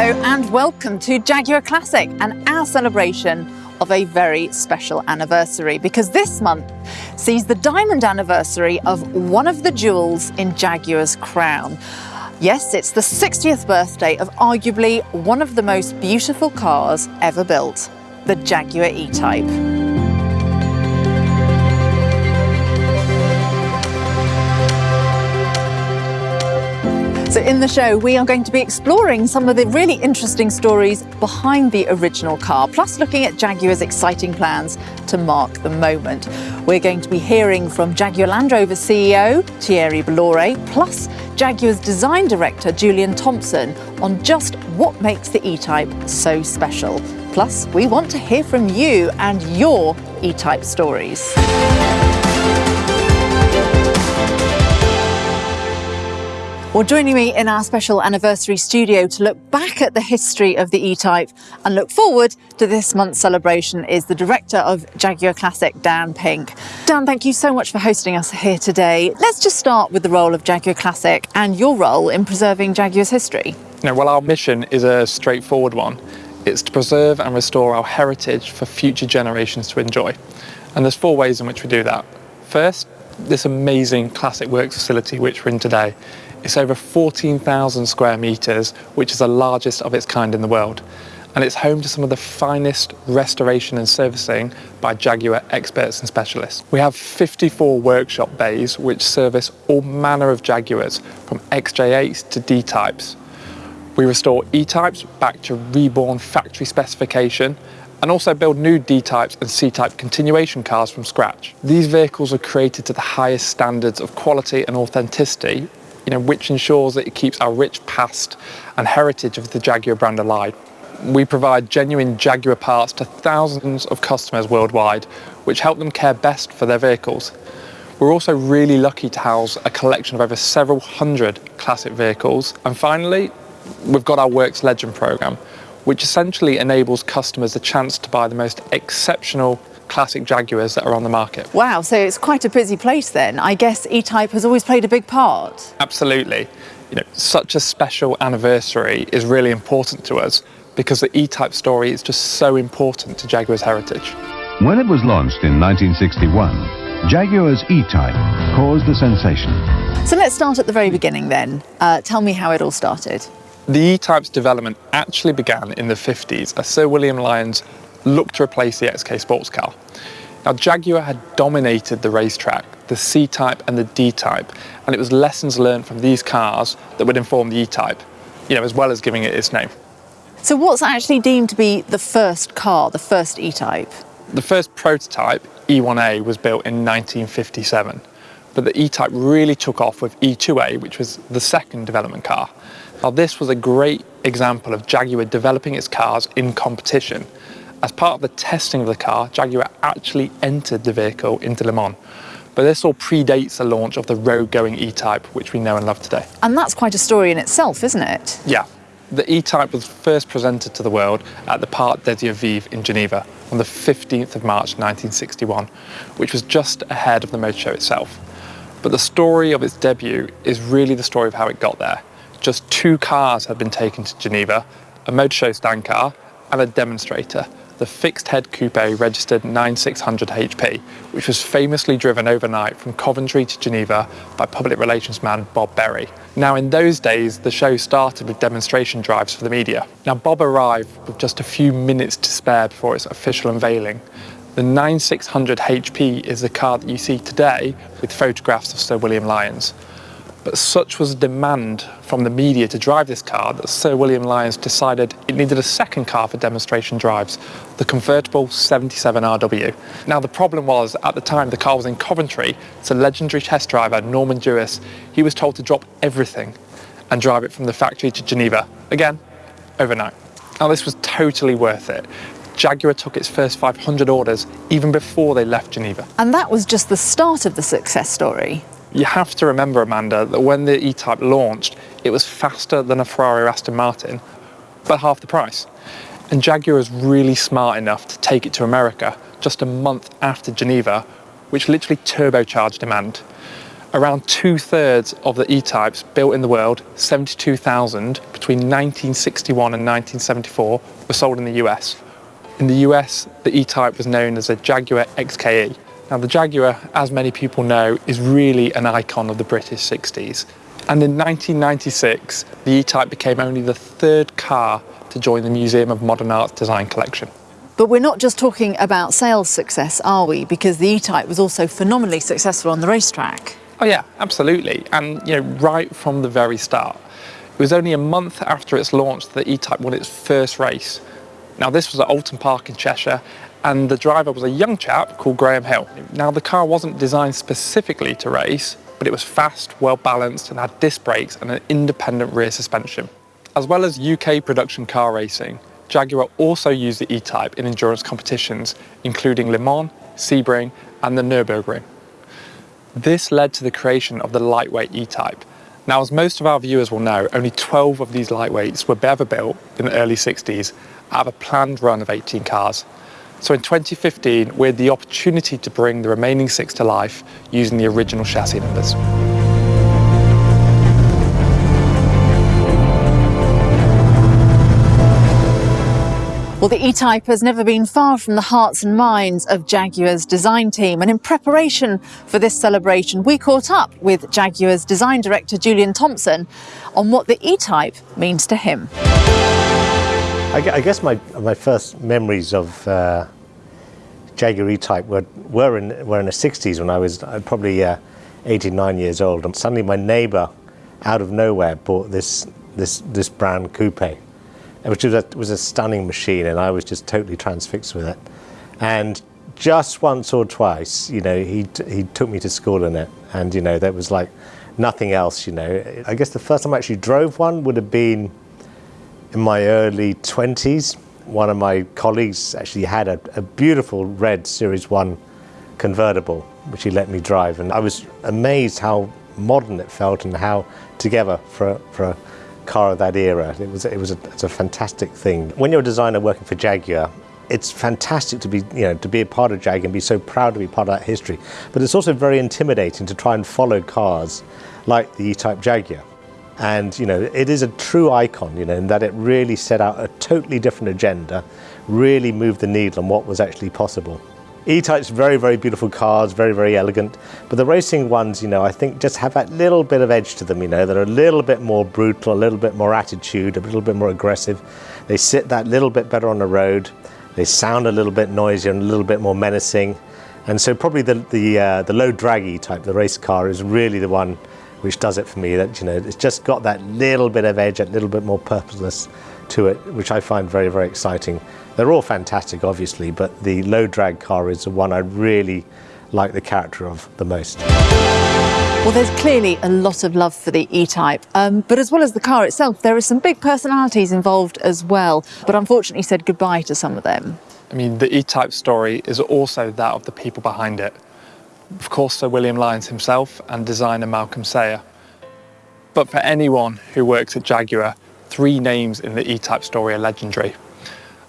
Hello and welcome to Jaguar Classic and our celebration of a very special anniversary because this month sees the diamond anniversary of one of the jewels in Jaguar's crown. Yes, it's the 60th birthday of arguably one of the most beautiful cars ever built, the Jaguar E-Type. In the show, we are going to be exploring some of the really interesting stories behind the original car, plus looking at Jaguar's exciting plans to mark the moment. We're going to be hearing from Jaguar Land Rover CEO Thierry Bolloré, plus Jaguar's design director Julian Thompson on just what makes the E-Type so special. Plus, we want to hear from you and your E-Type stories. Well, joining me in our special anniversary studio to look back at the history of the E-Type and look forward to this month's celebration is the director of Jaguar Classic, Dan Pink. Dan, thank you so much for hosting us here today. Let's just start with the role of Jaguar Classic and your role in preserving Jaguar's history. Now, well, our mission is a straightforward one. It's to preserve and restore our heritage for future generations to enjoy. And there's four ways in which we do that. First, this amazing classic works facility which we're in today it's over 14,000 square metres, which is the largest of its kind in the world. And it's home to some of the finest restoration and servicing by Jaguar experts and specialists. We have 54 workshop bays which service all manner of Jaguars, from XJ8s to D-types. We restore E-types back to reborn factory specification and also build new D-types and C-type continuation cars from scratch. These vehicles are created to the highest standards of quality and authenticity you know, which ensures that it keeps our rich past and heritage of the Jaguar brand alive. We provide genuine Jaguar parts to thousands of customers worldwide, which help them care best for their vehicles. We're also really lucky to house a collection of over several hundred classic vehicles. And finally, we've got our Works Legend programme, which essentially enables customers the chance to buy the most exceptional classic Jaguars that are on the market. Wow, so it's quite a busy place then. I guess E-Type has always played a big part. Absolutely. You know, such a special anniversary is really important to us because the E-Type story is just so important to Jaguar's heritage. When it was launched in 1961, Jaguar's E-Type caused a sensation. So let's start at the very beginning then. Uh, tell me how it all started. The E-Type's development actually began in the 50s as Sir William Lyons looked to replace the XK sports car. Now Jaguar had dominated the racetrack, the C-Type and the D-Type, and it was lessons learned from these cars that would inform the E-Type, you know, as well as giving it its name. So what's actually deemed to be the first car, the first E-Type? The first prototype, E1A, was built in 1957, but the E-Type really took off with E2A, which was the second development car. Now this was a great example of Jaguar developing its cars in competition as part of the testing of the car, Jaguar actually entered the vehicle into Le Mans. But this all predates the launch of the road-going E-Type, which we know and love today. And that's quite a story in itself, isn't it? Yeah. The E-Type was first presented to the world at the Parc des Eaux-Vives in Geneva on the 15th of March 1961, which was just ahead of the motor show itself. But the story of its debut is really the story of how it got there. Just two cars had been taken to Geneva, a motor show stand car and a demonstrator, the fixed head coupe registered 9600 HP, which was famously driven overnight from Coventry to Geneva by public relations man Bob Berry. Now in those days, the show started with demonstration drives for the media. Now Bob arrived with just a few minutes to spare before its official unveiling. The 9600 HP is the car that you see today with photographs of Sir William Lyons. But such was the demand from the media to drive this car that Sir William Lyons decided it needed a second car for demonstration drives, the convertible 77RW. Now the problem was, at the time the car was in Coventry, so legendary test driver Norman Dewis, he was told to drop everything and drive it from the factory to Geneva, again, overnight. Now this was totally worth it. Jaguar took its first 500 orders even before they left Geneva. And that was just the start of the success story. You have to remember, Amanda, that when the E-Type launched, it was faster than a Ferrari or Aston Martin, but half the price. And Jaguar was really smart enough to take it to America just a month after Geneva, which literally turbocharged demand. Around two thirds of the E-types built in the world, 72,000, between 1961 and 1974, were sold in the US. In the US, the E-Type was known as a Jaguar XKE. Now the Jaguar, as many people know, is really an icon of the British 60s. And in 1996, the E-Type became only the third car to join the Museum of Modern Art's design collection. But we're not just talking about sales success, are we? Because the E-Type was also phenomenally successful on the racetrack. Oh yeah, absolutely. And you know, right from the very start. It was only a month after its launch that the E-Type won its first race, now this was at Oulton Park in Cheshire and the driver was a young chap called Graham Hill. Now the car wasn't designed specifically to race, but it was fast, well balanced and had disc brakes and an independent rear suspension. As well as UK production car racing, Jaguar also used the E-Type in endurance competitions, including Le Mans, Sebring and the Nürburgring. This led to the creation of the lightweight E-Type. Now, as most of our viewers will know, only 12 of these lightweights were ever built in the early 60s out of a planned run of 18 cars. So in 2015, we had the opportunity to bring the remaining six to life using the original chassis numbers. Well, the E-Type has never been far from the hearts and minds of Jaguar's design team. And in preparation for this celebration, we caught up with Jaguar's design director, Julian Thompson, on what the E-Type means to him. I, guess my, my first memories of uh, Jaguar E-Type were, were, in, were in the 60s when I was uh, probably uh, 89 years old. And suddenly my neighbour, out of nowhere, bought this, this, this brand coupe, which was a, was a stunning machine, and I was just totally transfixed with it. And just once or twice, you know, he, he took me to school in it, and, you know, there was like nothing else, you know. I guess the first time I actually drove one would have been in my early 20s, one of my colleagues actually had a, a, beautiful red Series 1 convertible, which he let me drive. And I was amazed how modern it felt and how together for, for a car of that era. It was, it was a, it's a fantastic thing. When you're a designer working for Jaguar, it's fantastic to be, you know, to be a part of Jaguar and be so proud to be part of that history. But it's also very intimidating to try and follow cars like the E-Type Jaguar. And, you know, it is a true icon, you know, in that it really set out a totally different agenda, really moved the needle on what was actually possible. E-Type's very, very beautiful cars, very, very elegant. But the racing ones, you know, I think just have that little bit of edge to them, you know, that are a little bit more brutal, a little bit more attitude, a little bit more aggressive. They sit that little bit better on the road. They sound a little bit noisier and a little bit more menacing. And so probably the, the, uh, the low drag E-Type, the race car, is really the one which does it for me. That you know, it's just got that little bit of edge, a little bit more purposeless to it, which I find very, very exciting. They're all fantastic, obviously, but the low drag car is the one I really like the character of the most. Well, there's clearly a lot of love for the E-Type, um, but as well as the car itself, there are some big personalities involved as well, but unfortunately said goodbye to some of them. I mean, the E-Type story is also that of the people behind it of course Sir William Lyons himself and designer Malcolm Sayer. But for anyone who works at Jaguar, three names in the E-Type story are legendary.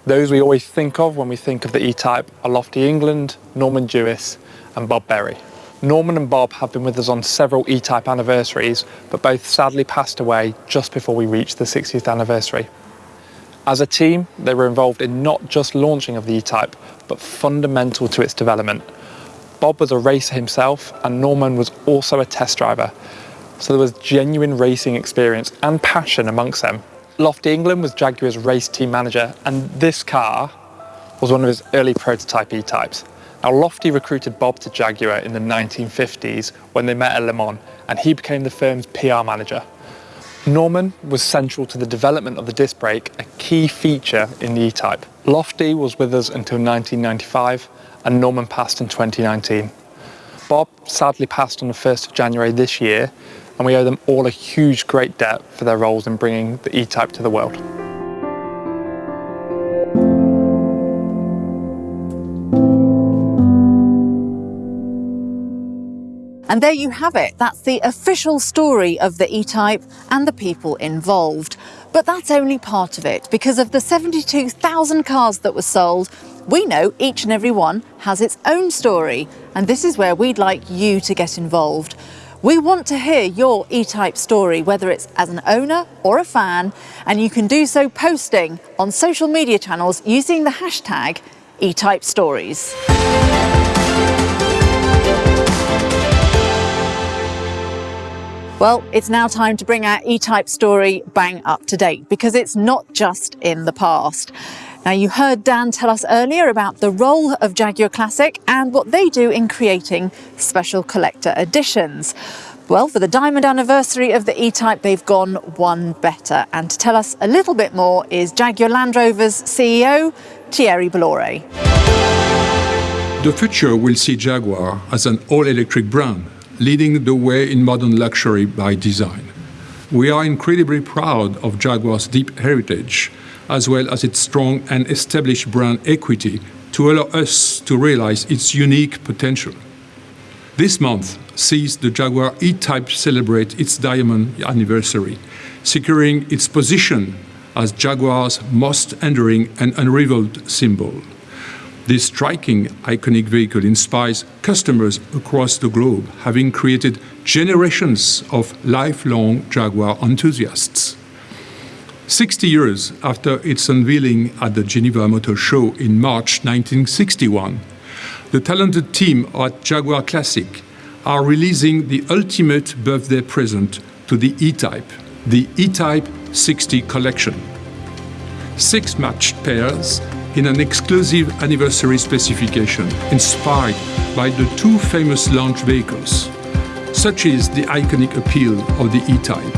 Those we always think of when we think of the E-Type are Lofty England, Norman Dewis and Bob Berry. Norman and Bob have been with us on several E-Type anniversaries, but both sadly passed away just before we reached the 60th anniversary. As a team, they were involved in not just launching of the E-Type, but fundamental to its development, Bob was a racer himself and Norman was also a test driver. So there was genuine racing experience and passion amongst them. Lofty England was Jaguar's race team manager and this car was one of his early prototype E-types. Now Lofty recruited Bob to Jaguar in the 1950s when they met at Le Mans and he became the firm's PR manager. Norman was central to the development of the disc brake, a key feature in the E-Type. Lofty was with us until 1995 and Norman passed in 2019. Bob sadly passed on the 1st of January this year and we owe them all a huge great debt for their roles in bringing the E-Type to the world. And there you have it. That's the official story of the E-Type and the people involved. But that's only part of it. Because of the 72,000 cars that were sold, we know each and every one has its own story, and this is where we'd like you to get involved. We want to hear your E-Type story, whether it's as an owner or a fan, and you can do so posting on social media channels using the hashtag E-Type Stories. Well, it's now time to bring our E-Type story bang up to date because it's not just in the past. Now, you heard Dan tell us earlier about the role of Jaguar Classic and what they do in creating special collector editions. Well, for the diamond anniversary of the E-Type, they've gone one better. And to tell us a little bit more is Jaguar Land Rover's CEO, Thierry Bolloré. The future will see Jaguar as an all-electric brand, leading the way in modern luxury by design. We are incredibly proud of Jaguar's deep heritage as well as its strong and established brand equity to allow us to realize its unique potential. This month sees the Jaguar E-Type celebrate its diamond anniversary, securing its position as Jaguar's most enduring and unrivaled symbol. This striking, iconic vehicle inspires customers across the globe, having created generations of lifelong Jaguar enthusiasts. 60 years after its unveiling at the Geneva Motor Show in March 1961, the talented team at Jaguar Classic are releasing the ultimate birthday present to the E-Type, the E-Type 60 collection. Six matched pairs in an exclusive anniversary specification inspired by the two famous launch vehicles. Such is the iconic appeal of the E-Type.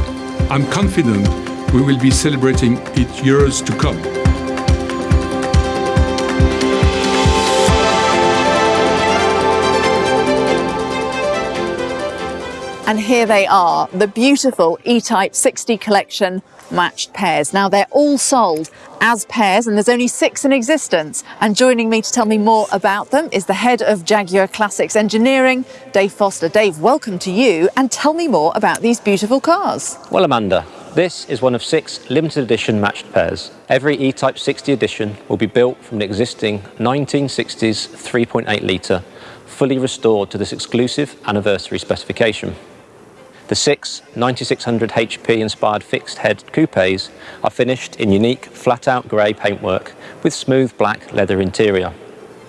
I'm confident we will be celebrating it years to come. And here they are, the beautiful E-Type 60 collection matched pairs. Now they're all sold as pairs and there's only six in existence. And joining me to tell me more about them is the head of Jaguar Classics Engineering, Dave Foster. Dave, welcome to you and tell me more about these beautiful cars. Well, Amanda, this is one of six limited edition matched pairs. Every E-Type 60 edition will be built from the existing 1960s 3.8 litre, fully restored to this exclusive anniversary specification. The six 9600 HP inspired fixed head coupes are finished in unique flat out grey paintwork with smooth black leather interior.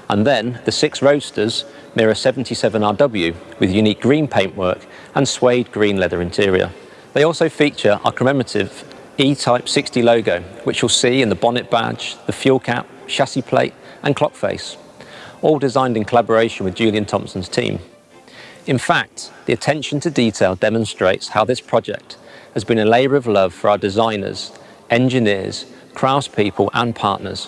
And then the six Roadsters mirror 77RW with unique green paintwork and suede green leather interior. They also feature our commemorative E-Type 60 logo, which you'll see in the bonnet badge, the fuel cap, chassis plate and clock face, all designed in collaboration with Julian Thompson's team. In fact, the attention to detail demonstrates how this project has been a labour of love for our designers, engineers, craftspeople and partners.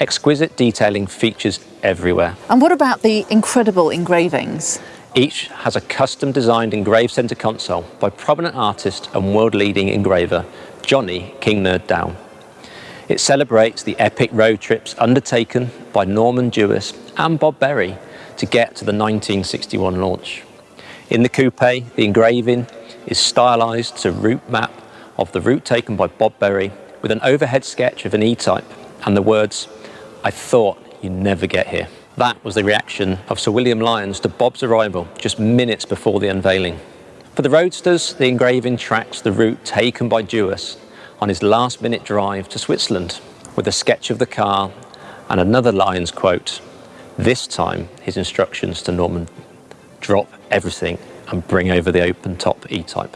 Exquisite detailing features everywhere. And what about the incredible engravings? Each has a custom designed engraved centre console by prominent artist and world leading engraver Johnny King Nerd Down. It celebrates the epic road trips undertaken by Norman Dewis and Bob Berry to get to the 1961 launch. In the coupe, the engraving is stylised to route map of the route taken by Bob Berry with an overhead sketch of an E-Type and the words, I thought you'd never get here. That was the reaction of Sir William Lyons to Bob's arrival just minutes before the unveiling. For the Roadsters, the engraving tracks the route taken by Dewis on his last minute drive to Switzerland with a sketch of the car and another Lyons quote. This time, his instructions to Norman drop everything and bring over the open top E-Type.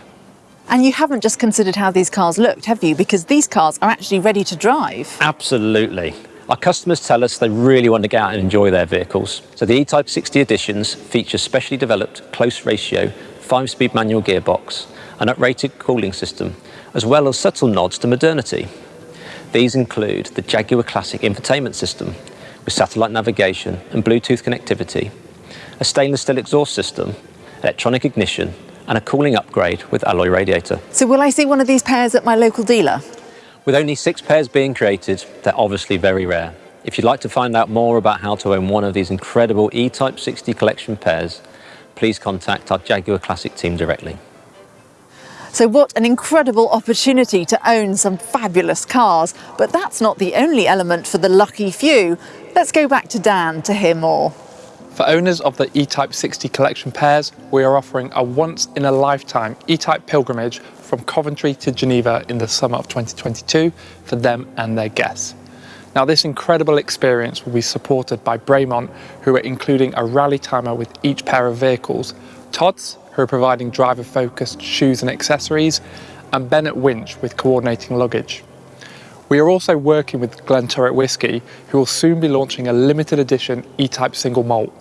And you haven't just considered how these cars looked, have you? Because these cars are actually ready to drive. Absolutely. Our customers tell us they really want to get out and enjoy their vehicles. So the E-Type 60 editions feature specially developed close ratio, five-speed manual gearbox, an uprated cooling system, as well as subtle nods to modernity. These include the Jaguar Classic infotainment system with satellite navigation and Bluetooth connectivity, a stainless steel exhaust system, electronic ignition, and a cooling upgrade with alloy radiator. So will I see one of these pairs at my local dealer? With only six pairs being created, they're obviously very rare. If you'd like to find out more about how to own one of these incredible E-Type 60 collection pairs, please contact our Jaguar Classic team directly. So what an incredible opportunity to own some fabulous cars. But that's not the only element for the lucky few. Let's go back to Dan to hear more. For owners of the E-Type 60 collection pairs, we are offering a once-in-a-lifetime E-Type pilgrimage from Coventry to Geneva in the summer of 2022 for them and their guests. Now this incredible experience will be supported by Bremont, who are including a rally timer with each pair of vehicles, Tod's, who are providing driver-focused shoes and accessories, and Bennett Winch with coordinating luggage. We are also working with Glen Glenturret Whisky, who will soon be launching a limited edition E-Type single malt.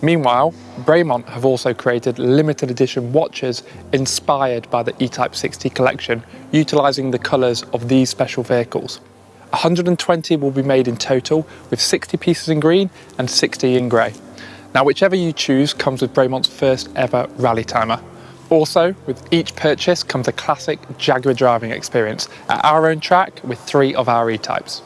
Meanwhile, Bremont have also created limited edition watches inspired by the E-Type 60 collection, utilising the colours of these special vehicles. 120 will be made in total, with 60 pieces in green and 60 in grey. Now, whichever you choose comes with Bremont's first ever rally timer. Also, with each purchase comes a classic Jaguar driving experience at our own track with three of our E-types.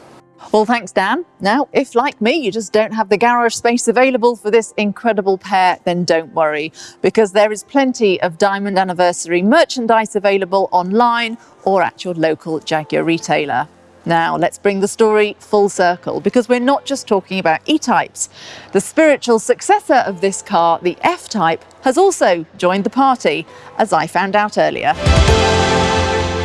Well, thanks, Dan. Now, if like me, you just don't have the garage space available for this incredible pair, then don't worry, because there is plenty of Diamond Anniversary merchandise available online or at your local Jaguar retailer. Now, let's bring the story full circle because we're not just talking about E-types. The spiritual successor of this car, the F-Type, has also joined the party, as I found out earlier.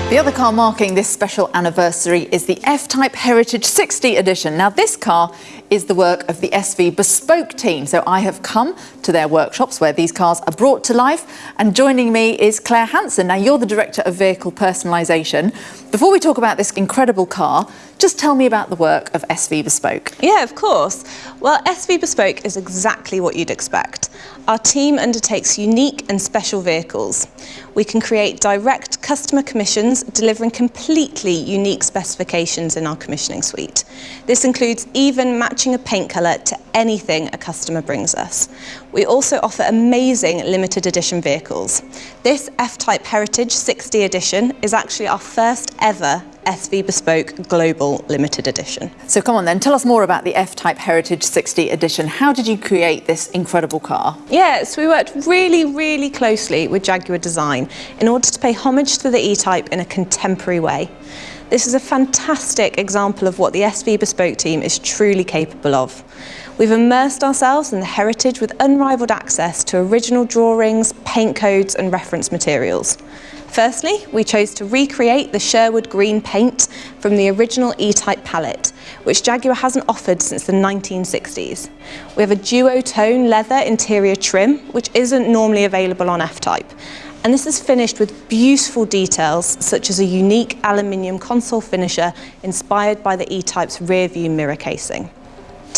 The other car marking this special anniversary is the F-Type Heritage 60 edition. Now this car is the work of the SV Bespoke team. So I have come to their workshops where these cars are brought to life and joining me is Claire Hanson. Now you're the Director of Vehicle Personalisation. Before we talk about this incredible car, just tell me about the work of SV Bespoke. Yeah, of course. Well, SV Bespoke is exactly what you'd expect. Our team undertakes unique and special vehicles. We can create direct customer commissions, delivering completely unique specifications in our commissioning suite. This includes even matching a paint colour to anything a customer brings us. We also offer amazing limited edition vehicles. This F-Type Heritage 60 edition is actually our first ever SV Bespoke Global Limited Edition. So come on then, tell us more about the F-Type Heritage 60 Edition. How did you create this incredible car? Yeah, so we worked really, really closely with Jaguar Design in order to pay homage to the E-Type in a contemporary way. This is a fantastic example of what the SV Bespoke team is truly capable of. We've immersed ourselves in the heritage with unrivaled access to original drawings, paint codes and reference materials. Firstly, we chose to recreate the Sherwood green paint from the original E-Type palette, which Jaguar hasn't offered since the 1960s. We have a duotone leather interior trim, which isn't normally available on F-Type. And this is finished with beautiful details, such as a unique aluminium console finisher inspired by the E-Type's rear view mirror casing.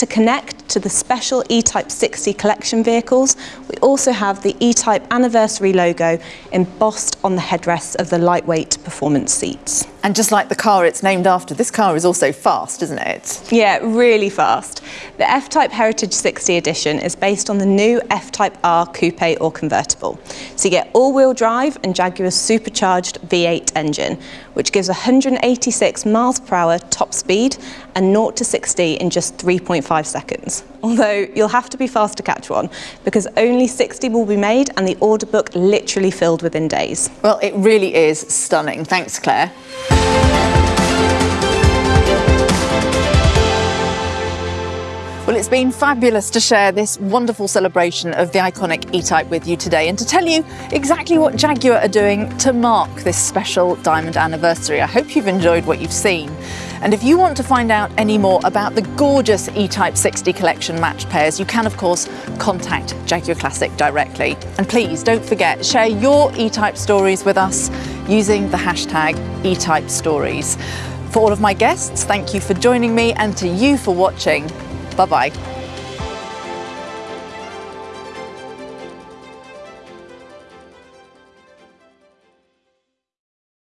To connect to the special E-Type 60 collection vehicles, we also have the E-Type anniversary logo embossed on the headrests of the lightweight performance seats. And just like the car it's named after, this car is also fast, isn't it? Yeah, really fast. The F-Type Heritage 60 edition is based on the new F-Type R coupe or convertible. So you get all-wheel drive and Jaguar's supercharged V8 engine, which gives 186 miles per hour top speed and 0 to 60 in just 3.5 seconds. Although you'll have to be fast to catch one because only 60 will be made and the order book literally filled within days. Well, it really is stunning. Thanks, Claire. Well, it's been fabulous to share this wonderful celebration of the iconic E-Type with you today and to tell you exactly what Jaguar are doing to mark this special diamond anniversary. I hope you've enjoyed what you've seen. And if you want to find out any more about the gorgeous E-Type 60 collection match pairs, you can, of course, contact Jaguar Classic directly. And please don't forget, share your E-Type stories with us using the hashtag E-Type Stories. For all of my guests, thank you for joining me and to you for watching. Bye-bye.